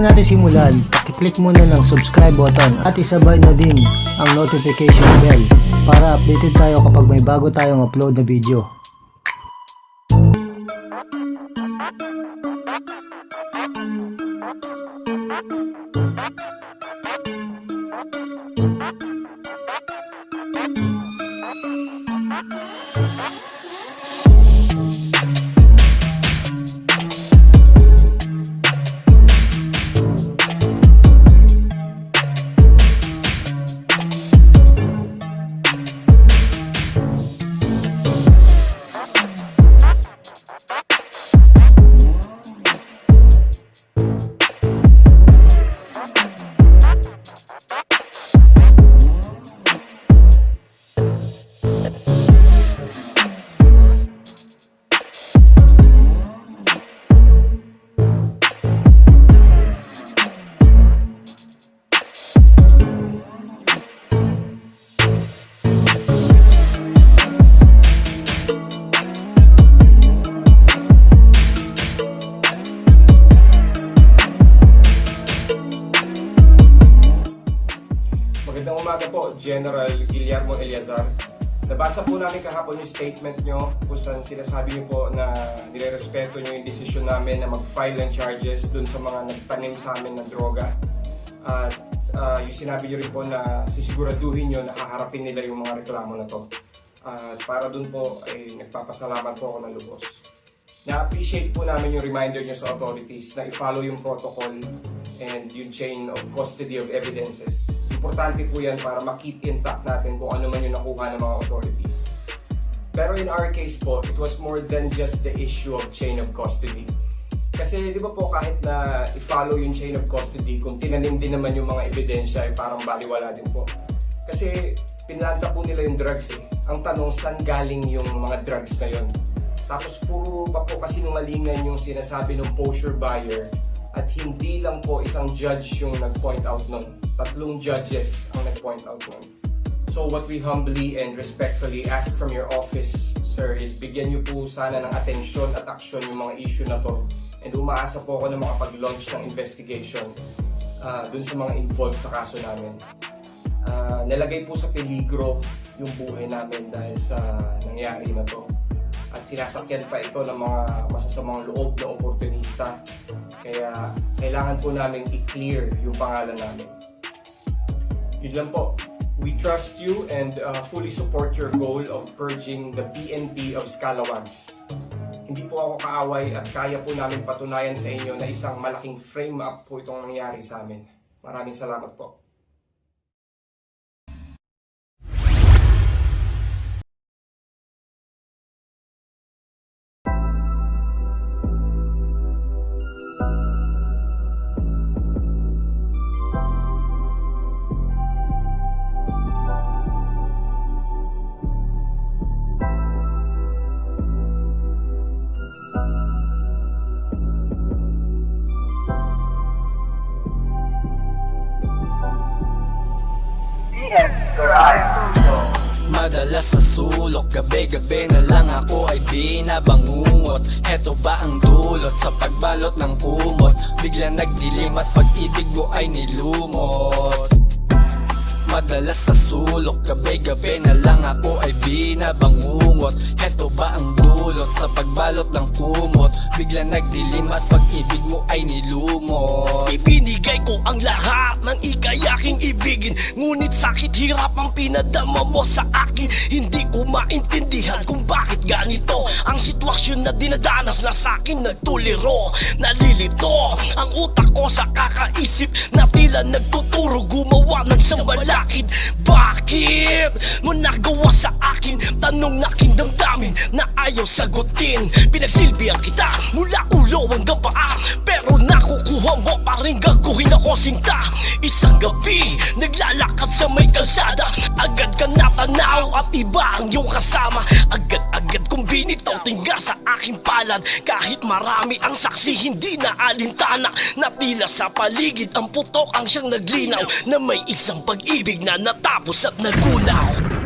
natin simulan, i-click muna ng subscribe button at isabay na din ang notification bell para updated tayo kapag may bago tayong upload na video. Magandang umaga po, General Guillermo Eliazar. Nabasa po namin kahapon yung statement nyo kung saan sinasabi nyo po na nirerespeto nyo yung desisyon namin na mag-file ng charges dun sa mga nagtanim sa amin ng droga. At ah, yung sinabi nyo rin po na sisiguraduhin nyo na haharapin nila yung mga reklamo na to. At para dun po ay nagpapasalamat po ako ng lubos. Na-appreciate po namin yung reminder nyo sa authorities na i-follow yung protocol and yung chain of custody of evidences. Importante po yan para makip intact natin kung ano man yung nakuha ng mga authorities. Pero in our case po, it was more than just the issue of chain of custody. Kasi di ba po kahit na i-follow yung chain of custody, kung tinanim din naman yung mga ebidensya ay parang baliwala din po. Kasi pinlanta po nila yung drugs eh. Ang tanong, saan galing yung mga drugs na yun? Tapos puro pa po kasi nungalingan yung sinasabi ng posture buyer at hindi lang po isang judge yung nag-point out nun. Tatlong judges ang nag-point out nun. So what we humbly and respectfully ask from your office, sir, is bigyan niyo po sana ng atensyon at aksyon yung mga issue na to. And umaasa po ako na makapag-launch ng investigation ah, dun sa mga involved sa kaso namin. Ah, nalagay po sa peligro yung buhay namin dahil sa nangyari na to. At sinasakyan pa ito ng mga masasamang loob na oportunista. Kaya kailangan po namin i-clear yung pangalan namin. Yun lang po. We trust you and uh, fully support your goal of purging the PNP of Scalawags. Hindi po ako kaaway at kaya po namin patunayan sa inyo na isang malaking frame up po itong nangyari sa amin. Maraming salamat po. Madalas sa sulok, gabi-gabi na lang ako ay di nabangungot. Heto ba ang dulot sa pagbalot ng kumot? Bigla nagdilim at pag-ibig mo ay nilumot. Madalas sa sulok, gabi-gabi na ng ikayaking ibigin. Ngunit sakit hirap ang pinadama mo sa akin. Hindi ko maintindihan kung bakit ganito Ang sitwasyon na dinadanas na sa akin nagtuliro Nalilito ayaw sagutin. Pinagsilbihan kita mula ulo hanggang paa. Pero nakukuha mo pa rin gaguhin ako sinta. Isang gabi, naglalakad sa may kalsada. Agad ka natanaw at iba ang iyong kasama. Agad-agad kong binitaw tingga sa aking palad. Kahit marami ang saksi, hindi na alintana. Na tila sa paligid ang putok ang siyang naglinaw. Na may isang pag-ibig na natapos at nagunaw